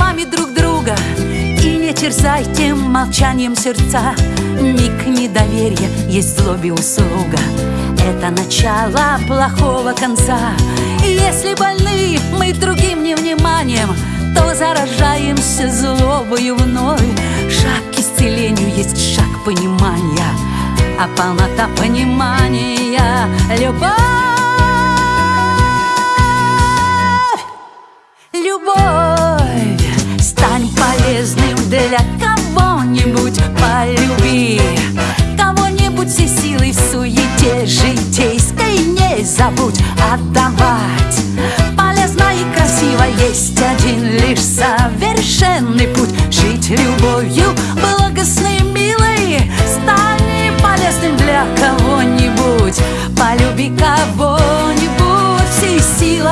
словами друг друга. И не терзайте молчанием сердца. Миг недоверия есть злобе услуга. Это начало плохого конца. Если больны мы другим невниманием То заражаемся злобою вновь. Шаг к исцелению есть шаг понимания. А полнота понимания — любовь совершенный путь Жить любовью благостной и милой. Стань полезным для кого-нибудь. Полюби кого-нибудь всей силой.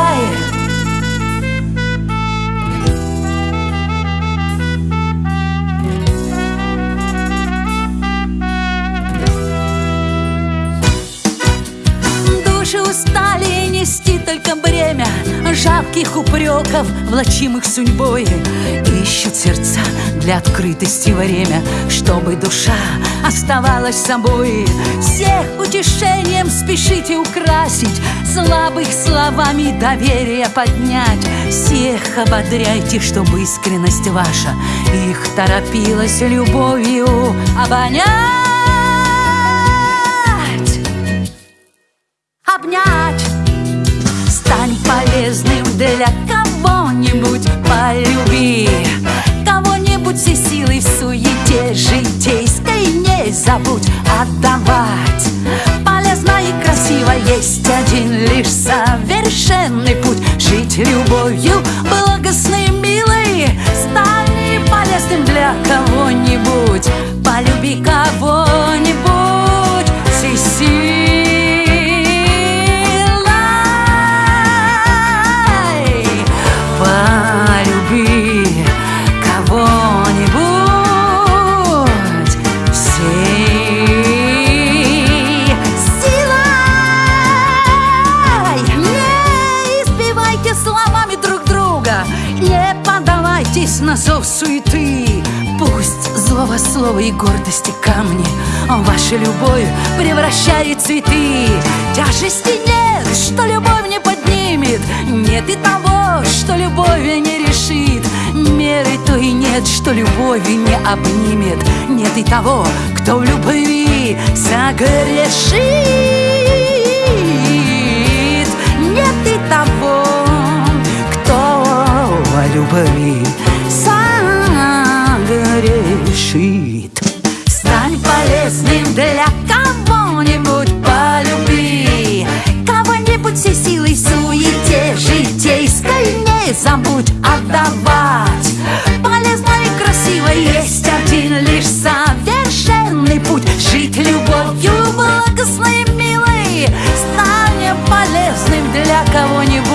Души устали нести только бремя Жалких упреков, влачимых судьбой. Ищут сердца для открытости время Чтобы душа оставалась собой. Всех утешением спешите украсить Слабых словами доверие поднять. Всех ободряйте, чтобы искренность ваша Их торопилась любовью обонять. Обнять любовью поддавайтесь на зов суеты Пусть злого слова и гордости камни. Ваша любовь превращает цветы. Тяжести нет, что любовь не поднимет. Нет и того, что любовь не решит. Меры то и нет, что любовь не обнимет. Нет и того, кто в любви согрешит я кого-нибудь.